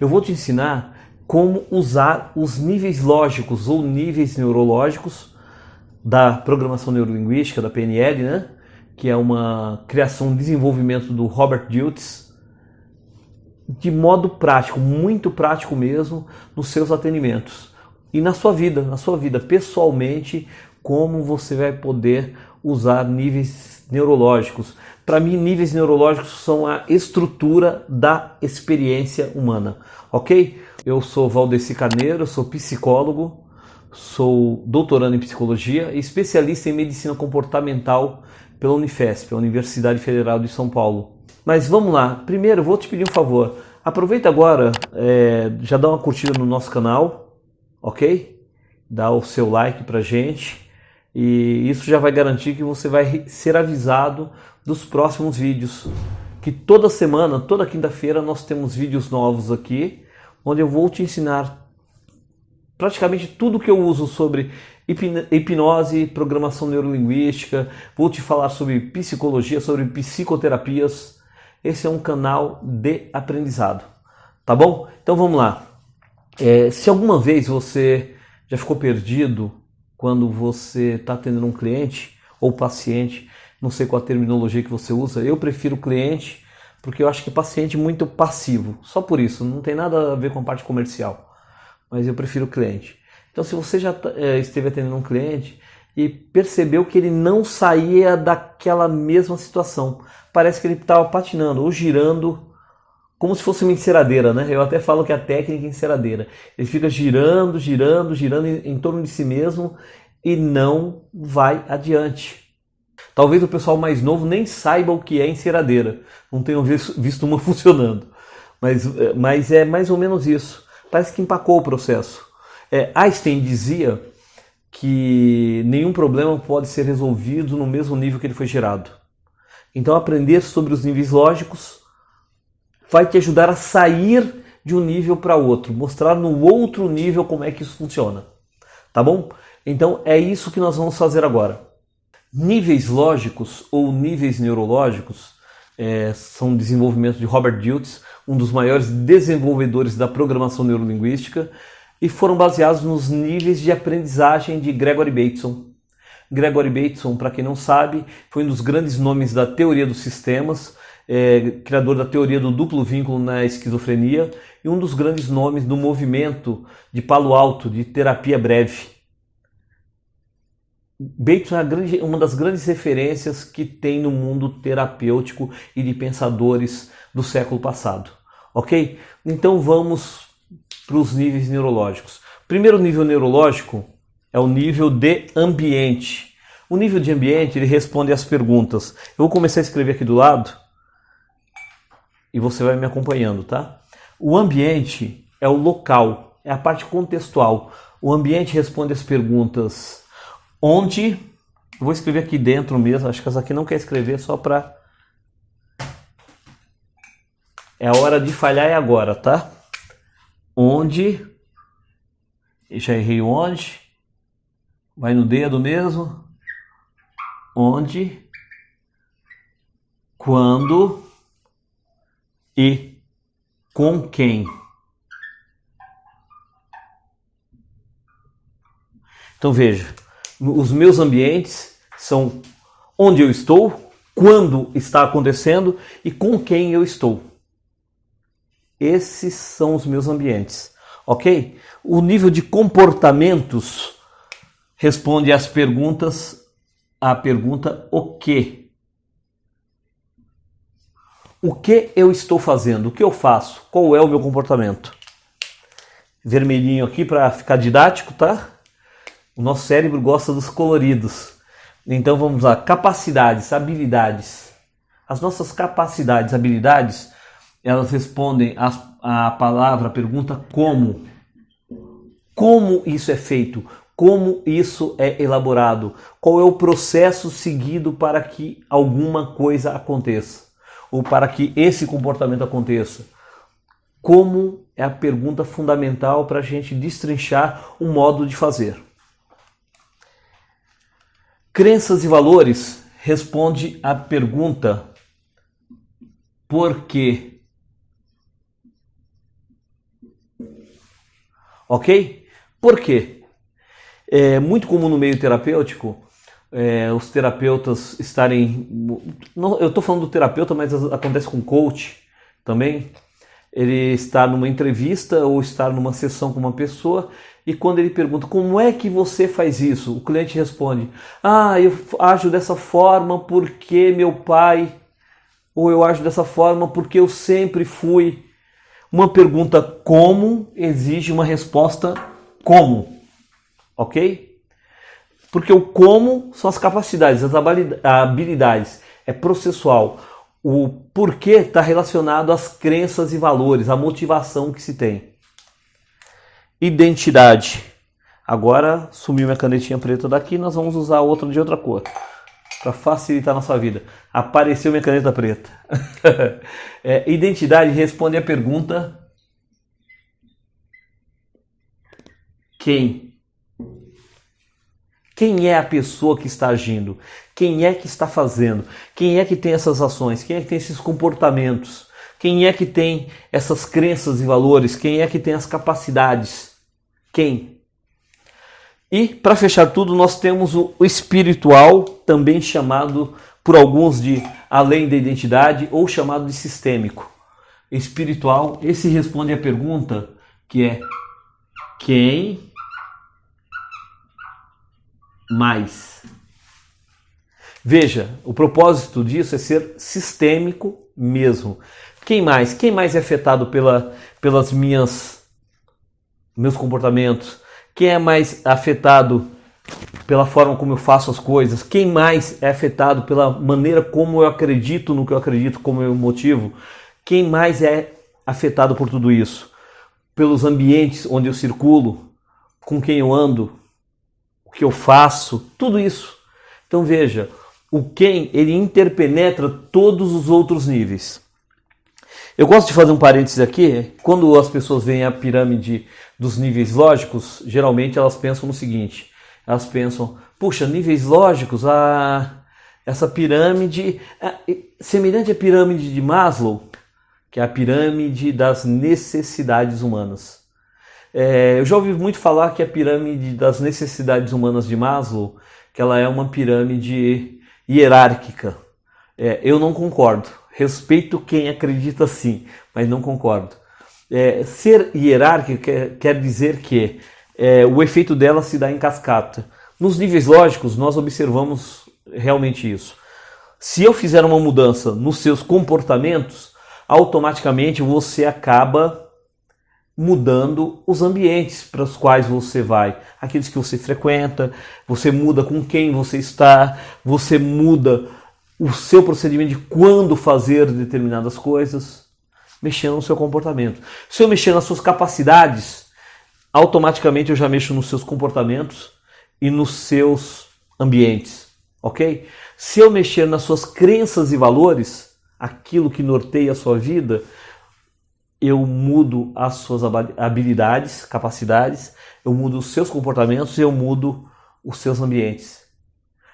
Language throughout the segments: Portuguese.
eu vou te ensinar como usar os níveis lógicos ou níveis neurológicos da programação neurolinguística, da PNL, né? que é uma criação e desenvolvimento do Robert Diltz, de modo prático, muito prático mesmo, nos seus atendimentos. E na sua vida, na sua vida pessoalmente, como você vai poder usar níveis neurológicos. Para mim, níveis neurológicos são a estrutura da experiência humana, ok? Eu sou Valdeci Carneiro, sou psicólogo, sou doutorando em psicologia e especialista em medicina comportamental pela Unifesp, a Universidade Federal de São Paulo. Mas vamos lá, primeiro vou te pedir um favor, aproveita agora, é, já dá uma curtida no nosso canal, ok? Dá o seu like pra gente e isso já vai garantir que você vai ser avisado dos próximos vídeos. Que toda semana, toda quinta-feira, nós temos vídeos novos aqui, onde eu vou te ensinar praticamente tudo que eu uso sobre hipnose, programação neurolinguística, vou te falar sobre psicologia, sobre psicoterapias. Esse é um canal de aprendizado, tá bom? Então vamos lá. É, se alguma vez você já ficou perdido quando você está atendendo um cliente ou paciente, não sei qual a terminologia que você usa, eu prefiro cliente porque eu acho que paciente é muito passivo, só por isso, não tem nada a ver com a parte comercial mas eu prefiro cliente. Então, se você já é, esteve atendendo um cliente e percebeu que ele não saía daquela mesma situação, parece que ele estava patinando ou girando como se fosse uma enceradeira, né? Eu até falo que é a técnica é enceradeira. Ele fica girando, girando, girando em, em torno de si mesmo e não vai adiante. Talvez o pessoal mais novo nem saiba o que é enceradeira, não tenham visto uma funcionando, mas, é, mas é mais ou menos isso parece que empacou o processo. É, Einstein dizia que nenhum problema pode ser resolvido no mesmo nível que ele foi gerado. Então, aprender sobre os níveis lógicos vai te ajudar a sair de um nível para outro, mostrar no outro nível como é que isso funciona. Tá bom? Então, é isso que nós vamos fazer agora. Níveis lógicos ou níveis neurológicos é, são desenvolvimento de Robert Diltz, um dos maiores desenvolvedores da programação neurolinguística, e foram baseados nos níveis de aprendizagem de Gregory Bateson. Gregory Bateson, para quem não sabe, foi um dos grandes nomes da teoria dos sistemas, é, criador da teoria do duplo vínculo na esquizofrenia e um dos grandes nomes do movimento de Palo Alto, de terapia breve. Bateson é grande, uma das grandes referências que tem no mundo terapêutico e de pensadores do século passado. Ok? Então vamos para os níveis neurológicos. Primeiro nível neurológico é o nível de ambiente. O nível de ambiente ele responde às perguntas. Eu vou começar a escrever aqui do lado e você vai me acompanhando, tá? O ambiente é o local, é a parte contextual. O ambiente responde às perguntas. Onde, vou escrever aqui dentro mesmo, acho que essa aqui não quer escrever só para... É a hora de falhar é agora, tá? Onde, já errei onde, vai no dedo mesmo, onde, quando e com quem. Então veja, os meus ambientes são onde eu estou, quando está acontecendo e com quem eu estou. Esses são os meus ambientes, ok? O nível de comportamentos responde às perguntas, à pergunta o que. O que eu estou fazendo? O que eu faço? Qual é o meu comportamento? Vermelhinho aqui para ficar didático, tá? O nosso cérebro gosta dos coloridos. Então vamos lá, capacidades, habilidades. As nossas capacidades, habilidades, elas respondem à, palavra, à pergunta como. Como isso é feito? Como isso é elaborado? Qual é o processo seguido para que alguma coisa aconteça? Ou para que esse comportamento aconteça? Como é a pergunta fundamental para a gente destrinchar o modo de fazer. Crenças e valores responde à pergunta por quê? Ok? Por quê? É muito comum no meio terapêutico é, os terapeutas estarem. Não, eu estou falando do terapeuta, mas acontece com coach também. Ele está numa entrevista ou está numa sessão com uma pessoa e quando ele pergunta como é que você faz isso, o cliente responde: Ah, eu ajo dessa forma porque meu pai, ou eu ajo dessa forma porque eu sempre fui. Uma pergunta como exige uma resposta como, ok? Porque o como são as capacidades, as habilidades, é processual. O porquê está relacionado às crenças e valores, à motivação que se tem. Identidade. Agora sumiu minha canetinha preta daqui, nós vamos usar outra de outra cor para facilitar a nossa vida. Apareceu minha caneta preta. é, identidade responde a pergunta: quem? Quem é a pessoa que está agindo? Quem é que está fazendo? Quem é que tem essas ações? Quem é que tem esses comportamentos? Quem é que tem essas crenças e valores? Quem é que tem as capacidades? Quem? E para fechar tudo, nós temos o espiritual, também chamado por alguns de além da identidade ou chamado de sistêmico. Espiritual, esse responde a pergunta que é quem mais? Veja, o propósito disso é ser sistêmico mesmo. Quem mais? Quem mais é afetado pela, pelas minhas meus comportamentos? Quem é mais afetado pela forma como eu faço as coisas? Quem mais é afetado pela maneira como eu acredito no que eu acredito, como eu motivo? Quem mais é afetado por tudo isso? Pelos ambientes onde eu circulo, com quem eu ando, o que eu faço, tudo isso. Então veja, o quem ele interpenetra todos os outros níveis. Eu gosto de fazer um parênteses aqui. Quando as pessoas veem a pirâmide dos níveis lógicos, geralmente elas pensam no seguinte: elas pensam, puxa, níveis lógicos, ah, essa pirâmide ah, semelhante à pirâmide de Maslow, que é a pirâmide das necessidades humanas. É, eu já ouvi muito falar que a pirâmide das necessidades humanas de Maslow, que ela é uma pirâmide hierárquica. É, eu não concordo. Respeito quem acredita assim, mas não concordo. É, ser hierárquico quer, quer dizer que é, o efeito dela se dá em cascata. Nos níveis lógicos, nós observamos realmente isso. Se eu fizer uma mudança nos seus comportamentos, automaticamente você acaba mudando os ambientes para os quais você vai, aqueles que você frequenta, você muda com quem você está, você muda o seu procedimento de quando fazer determinadas coisas, mexendo no seu comportamento. Se eu mexer nas suas capacidades, automaticamente eu já mexo nos seus comportamentos e nos seus ambientes, ok? Se eu mexer nas suas crenças e valores, aquilo que norteia a sua vida, eu mudo as suas habilidades, capacidades, eu mudo os seus comportamentos eu mudo os seus ambientes.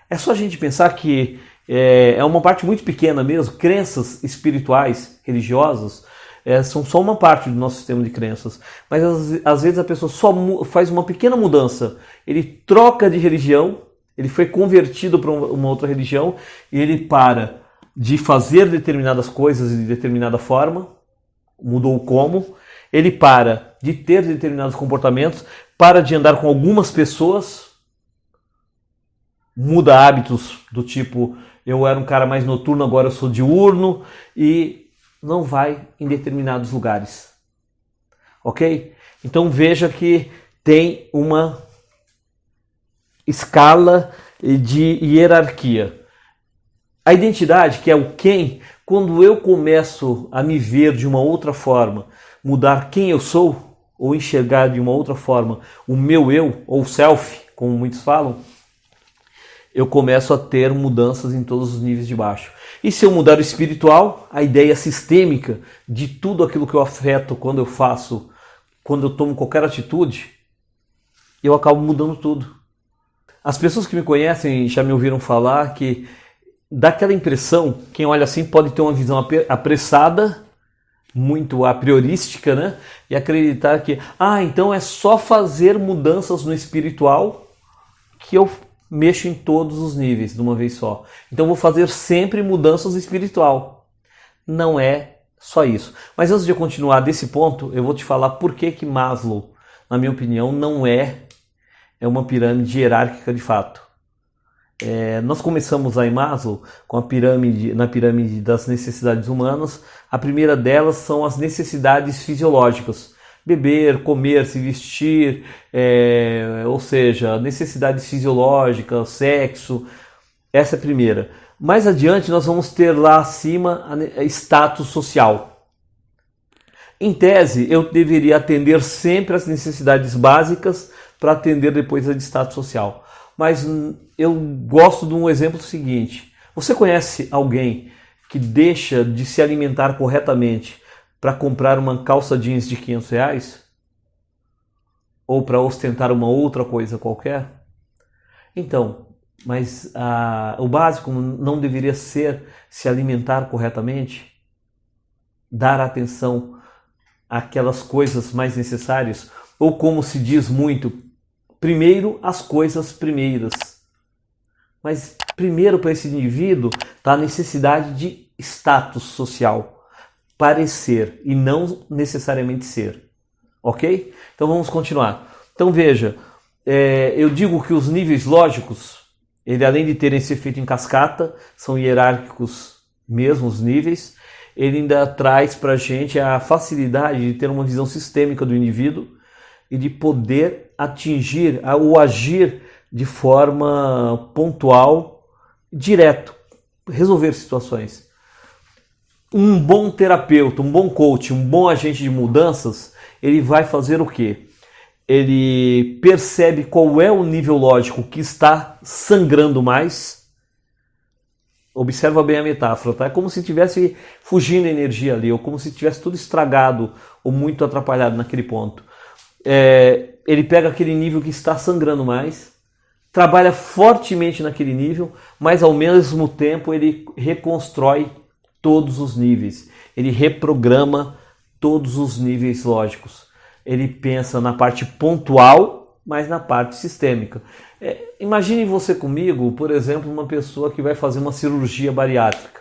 É só a gente pensar que é, é uma parte muito pequena mesmo. Crenças espirituais, religiosas, é, são só uma parte do nosso sistema de crenças. Mas às vezes a pessoa só faz uma pequena mudança. Ele troca de religião, ele foi convertido para uma outra religião e ele para de fazer determinadas coisas de determinada forma, mudou o como, ele para de ter determinados comportamentos, para de andar com algumas pessoas, muda hábitos do tipo eu era um cara mais noturno, agora eu sou diurno e não vai em determinados lugares. Ok? Então veja que tem uma escala de hierarquia. A identidade, que é o quem, quando eu começo a me ver de uma outra forma, mudar quem eu sou, ou enxergar de uma outra forma o meu eu, ou self, como muitos falam, eu começo a ter mudanças em todos os níveis de baixo. E se eu mudar o espiritual, a ideia sistêmica de tudo aquilo que eu afeto quando eu faço, quando eu tomo qualquer atitude, eu acabo mudando tudo. As pessoas que me conhecem já me ouviram falar que dá aquela impressão, quem olha assim pode ter uma visão apressada muito a priorística, né? E acreditar que, ah, então é só fazer mudanças no espiritual que eu mexo em todos os níveis de uma vez só. Então vou fazer sempre mudanças espiritual. Não é só isso. Mas antes de eu continuar desse ponto, eu vou te falar por que que Maslow, na minha opinião, não é é uma pirâmide hierárquica de fato. É, nós começamos a Maslow com a pirâmide, na pirâmide das necessidades humanas. A primeira delas são as necessidades fisiológicas: beber, comer, se vestir, é, ou seja, necessidades fisiológicas, sexo. Essa é a primeira. Mais adiante, nós vamos ter lá acima status social. Em tese, eu deveria atender sempre as necessidades básicas para atender depois a de status social. Mas eu gosto de um exemplo seguinte: você conhece alguém que deixa de se alimentar corretamente para comprar uma calça jeans de 500 reais? Ou para ostentar uma outra coisa qualquer? Então, mas ah, o básico não deveria ser se alimentar corretamente? Dar atenção àquelas coisas mais necessárias? Ou como se diz muito, primeiro as coisas primeiras. Mas primeiro para esse indivíduo está a necessidade de status social, parecer e não necessariamente ser. Ok? Então vamos continuar. Então veja, é, eu digo que os níveis lógicos, ele além de terem esse efeito em cascata, são hierárquicos mesmo os níveis, ele ainda traz para a gente a facilidade de ter uma visão sistêmica do indivíduo e de poder atingir ou agir de forma pontual, direto, resolver situações. Um bom terapeuta, um bom coach, um bom agente de mudanças, ele vai fazer o quê? Ele percebe qual é o nível lógico que está sangrando mais. Observa bem a metáfora, tá? É como se estivesse fugindo energia ali, ou como se tivesse tudo estragado ou muito atrapalhado naquele ponto é, ele pega aquele nível que está sangrando mais, trabalha fortemente naquele nível, mas ao mesmo tempo ele reconstrói todos os níveis, ele reprograma todos os níveis lógicos. Ele pensa na parte pontual, mas na parte sistêmica. É, imagine você comigo, por exemplo, uma pessoa que vai fazer uma cirurgia bariátrica,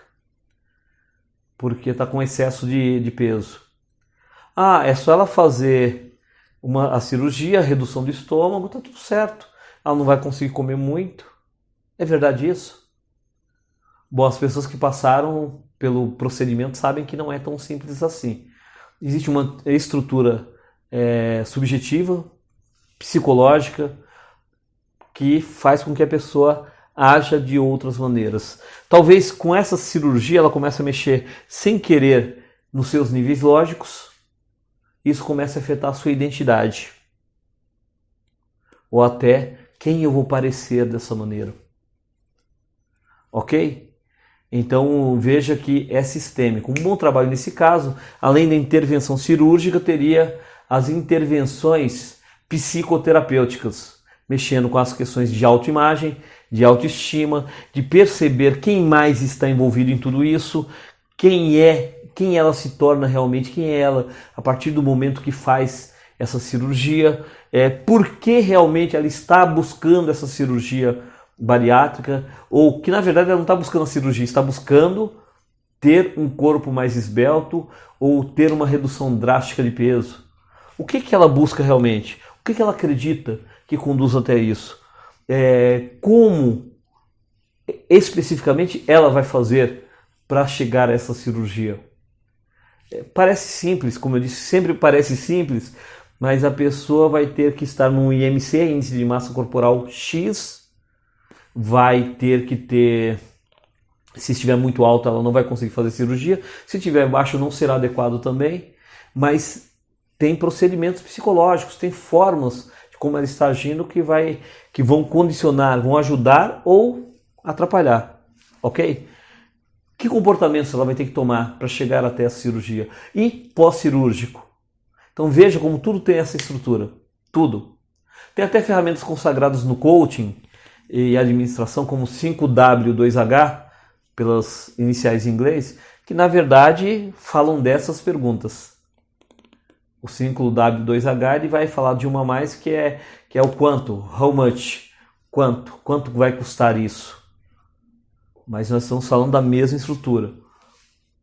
porque está com excesso de, de peso. Ah, é só ela fazer uma, a cirurgia, a redução do estômago, tá tudo certo. Ela não vai conseguir comer muito. É verdade isso? Bom, as pessoas que passaram pelo procedimento sabem que não é tão simples assim. Existe uma estrutura é, subjetiva, psicológica, que faz com que a pessoa haja de outras maneiras. Talvez com essa cirurgia ela comece a mexer sem querer nos seus níveis lógicos, isso começa a afetar a sua identidade. Ou até quem eu vou parecer dessa maneira. Ok? Então veja que é sistêmico. Um bom trabalho nesse caso, além da intervenção cirúrgica, teria as intervenções psicoterapêuticas, mexendo com as questões de autoimagem, de autoestima, de perceber quem mais está envolvido em tudo isso, quem é quem ela se torna realmente, quem é ela a partir do momento que faz essa cirurgia, é, por que realmente ela está buscando essa cirurgia bariátrica, ou que na verdade ela não está buscando a cirurgia, está buscando ter um corpo mais esbelto ou ter uma redução drástica de peso. O que, que ela busca realmente? O que, que ela acredita que conduz até isso? É, como especificamente ela vai fazer para chegar a essa cirurgia? Parece simples, como eu disse, sempre parece simples, mas a pessoa vai ter que estar num IMC, índice de massa corporal X, vai ter que ter, se estiver muito alto, ela não vai conseguir fazer cirurgia, se estiver baixo, não será adequado também, mas tem procedimentos psicológicos, tem formas de como ela está agindo que, vai, que vão condicionar, vão ajudar ou atrapalhar, ok? Que comportamentos ela vai ter que tomar para chegar até a cirurgia? E pós-cirúrgico. Então veja como tudo tem essa estrutura. Tudo. Tem até ferramentas consagradas no coaching e administração, como 5W2H, pelas iniciais em inglês, que na verdade falam dessas perguntas. O círculo W2H ele vai falar de uma mais que é, que é o quanto, how much, quanto, quanto vai custar isso. Mas nós estamos falando da mesma estrutura.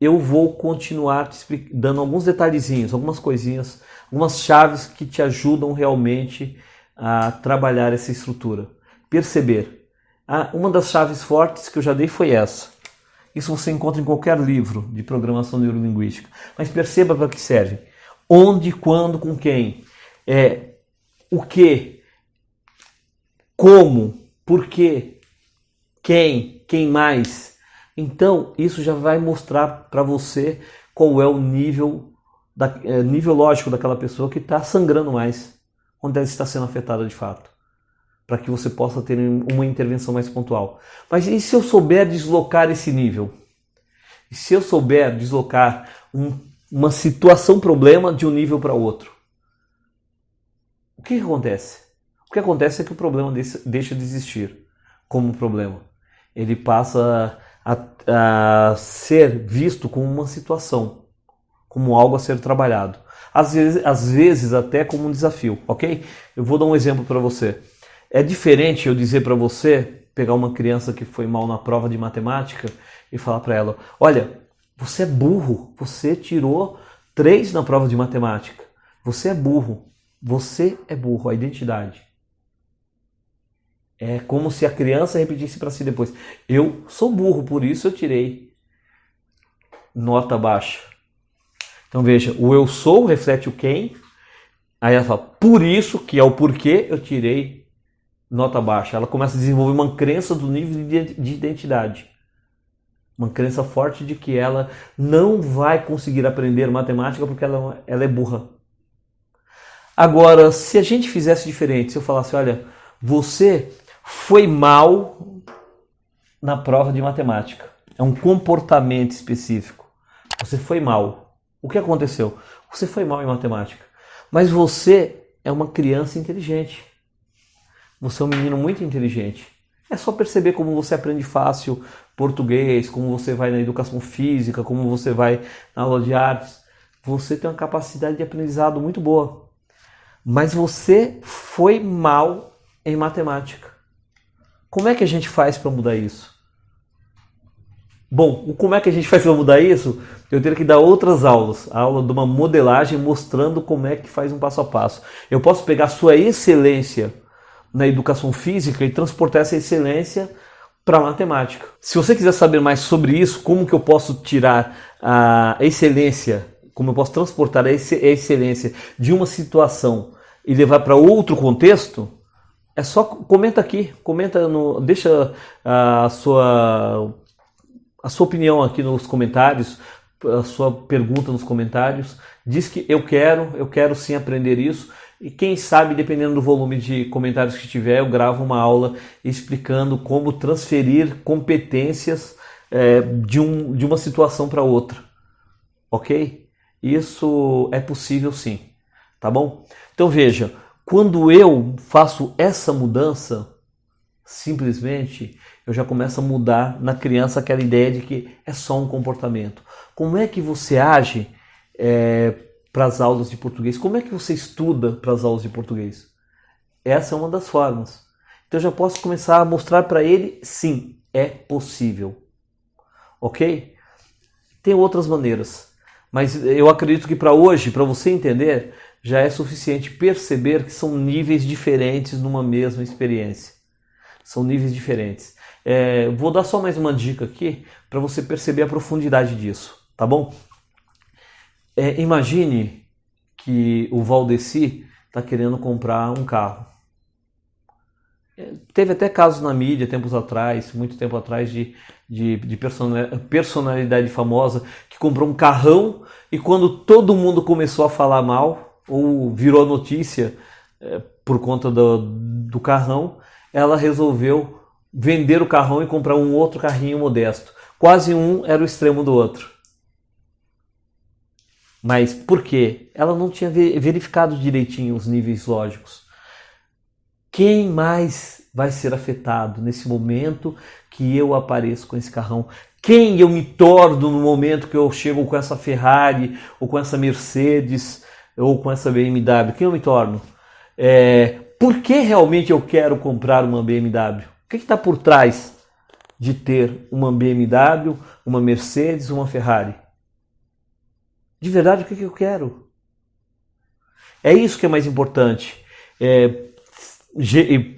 Eu vou continuar te dando alguns detalhezinhos, algumas coisinhas, algumas chaves que te ajudam realmente a trabalhar essa estrutura. Perceber. Ah, uma das chaves fortes que eu já dei foi essa isso você encontra em qualquer livro de programação neurolinguística. Mas perceba para que serve. Onde, quando, com quem. É, o que, como, por quê, quem, quem mais. Então, isso já vai mostrar para você qual é o nível, da, é, nível lógico daquela pessoa que está sangrando mais, onde ela está sendo afetada de fato para que você possa ter uma intervenção mais pontual. Mas e se eu souber deslocar esse nível? E se eu souber deslocar um, uma situação problema de um nível para outro? O que, acontece? O que acontece é que o problema deixa de existir como problema. Ele passa a, a ser visto como uma situação, como algo a ser trabalhado. Às vezes, às vezes até como um desafio, ok? Eu vou dar um exemplo para você. É diferente eu dizer para você, pegar uma criança que foi mal na prova de matemática e falar para ela: olha, você é burro, você tirou três na prova de matemática. Você é burro, você é burro, a identidade. É como se a criança repetisse para si depois: eu sou burro, por isso eu tirei nota baixa. Então veja, o eu sou reflete o quem. Aí ela fala, por isso, que é o porquê eu tirei nota baixa. Ela começa a desenvolver uma crença do nível de identidade. Uma crença forte de que ela não vai conseguir aprender matemática porque ela, ela é burra. Agora, se a gente fizesse diferente, se eu falasse, olha, você foi mal na prova de matemática. É um comportamento específico. Você foi mal. O que aconteceu? Você foi mal em matemática. Mas você é uma criança inteligente. Você é um menino muito inteligente. É só perceber como você aprende fácil português, como você vai na educação física, como você vai na aula de artes. Você tem uma capacidade de aprendizado muito boa. Mas você foi mal em matemática. Como é que a gente faz para mudar isso? Bom, como é que a gente faz para mudar isso? Eu teria que dar outras aulas, a aula de uma modelagem mostrando como é que faz um passo a passo. Eu posso pegar sua excelência na educação física e transportar essa excelência para matemática. Se você quiser saber mais sobre isso, como que eu posso tirar a excelência, como eu posso transportar a excelência de uma situação e levar para outro contexto, é só comenta aqui, comenta no, deixa a sua a sua opinião aqui nos comentários, a sua pergunta nos comentários, diz que eu quero, eu quero sim aprender isso e quem sabe, dependendo do volume de comentários que tiver, eu gravo uma aula explicando como transferir competências é, de, um, de uma situação para outra. Ok? Isso é possível sim. Tá bom? Então veja, quando eu faço essa mudança, simplesmente eu já começo a mudar na criança aquela ideia de que é só um comportamento. Como é que você age? É, para as aulas de português? Como é que você estuda para as aulas de português? Essa é uma das formas. Então eu já posso começar a mostrar para ele, sim, é possível. Ok? Tem outras maneiras, mas eu acredito que para hoje, para você entender, já é suficiente perceber que são níveis diferentes numa mesma experiência. São níveis diferentes. É, vou dar só mais uma dica aqui para você perceber a profundidade disso, tá bom? É, imagine que o Valdeci está querendo comprar um carro. É, teve até casos na mídia, tempos atrás, muito tempo atrás, de, de, de personalidade famosa que comprou um carrão e quando todo mundo começou a falar mal, ou virou notícia é, por conta do, do carrão, ela resolveu vender o carrão e comprar um outro carrinho modesto. Quase um era o extremo do outro. Mas por quê? Ela não tinha verificado direitinho os níveis lógicos. Quem mais vai ser afetado nesse momento que eu apareço com esse carrão? Quem eu me torno no momento que eu chego com essa Ferrari, ou com essa Mercedes, ou com essa BMW? Quem eu me torno? É, por que realmente eu quero comprar uma BMW? O que está por trás de ter uma BMW, uma Mercedes, uma Ferrari? De verdade, o que, que eu quero? É isso que é mais importante. É,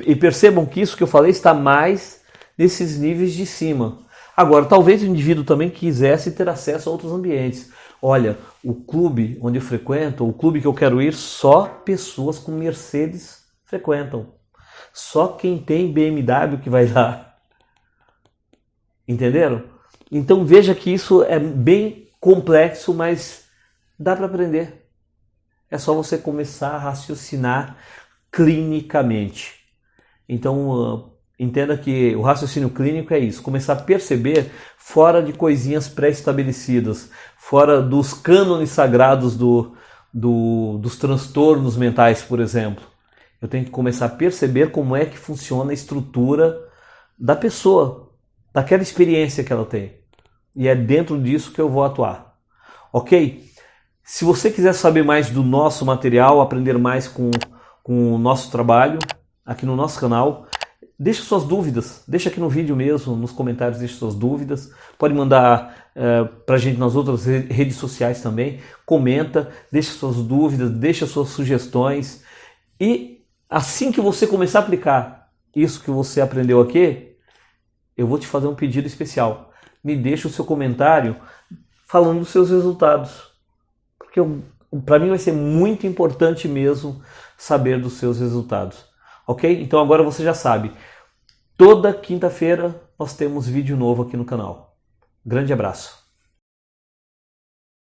e percebam que isso que eu falei está mais nesses níveis de cima. Agora, talvez o indivíduo também quisesse ter acesso a outros ambientes. Olha, o clube onde eu frequento, o clube que eu quero ir, só pessoas com Mercedes frequentam. Só quem tem BMW que vai lá. Entenderam? Então veja que isso é bem complexo, mas dá para aprender. É só você começar a raciocinar clinicamente. Então, Entenda que o raciocínio clínico é isso, começar a perceber fora de coisinhas pré-estabelecidas, fora dos cânones sagrados do, do, dos transtornos mentais, por exemplo. Eu tenho que começar a perceber como é que funciona a estrutura da pessoa, daquela experiência que ela tem. E é dentro disso que eu vou atuar. Ok? Se você quiser saber mais do nosso material, aprender mais com, com o nosso trabalho, aqui no nosso canal, Deixe suas dúvidas, deixa aqui no vídeo mesmo, nos comentários, deixe suas dúvidas. Pode mandar uh, para a gente nas outras redes sociais também. Comenta, deixe suas dúvidas, deixe suas sugestões. E assim que você começar a aplicar isso que você aprendeu aqui, eu vou te fazer um pedido especial. Me deixe o seu comentário falando dos seus resultados. Porque para mim vai ser muito importante mesmo saber dos seus resultados. Ok? Então agora você já sabe. Toda quinta-feira nós temos vídeo novo aqui no canal. Grande abraço.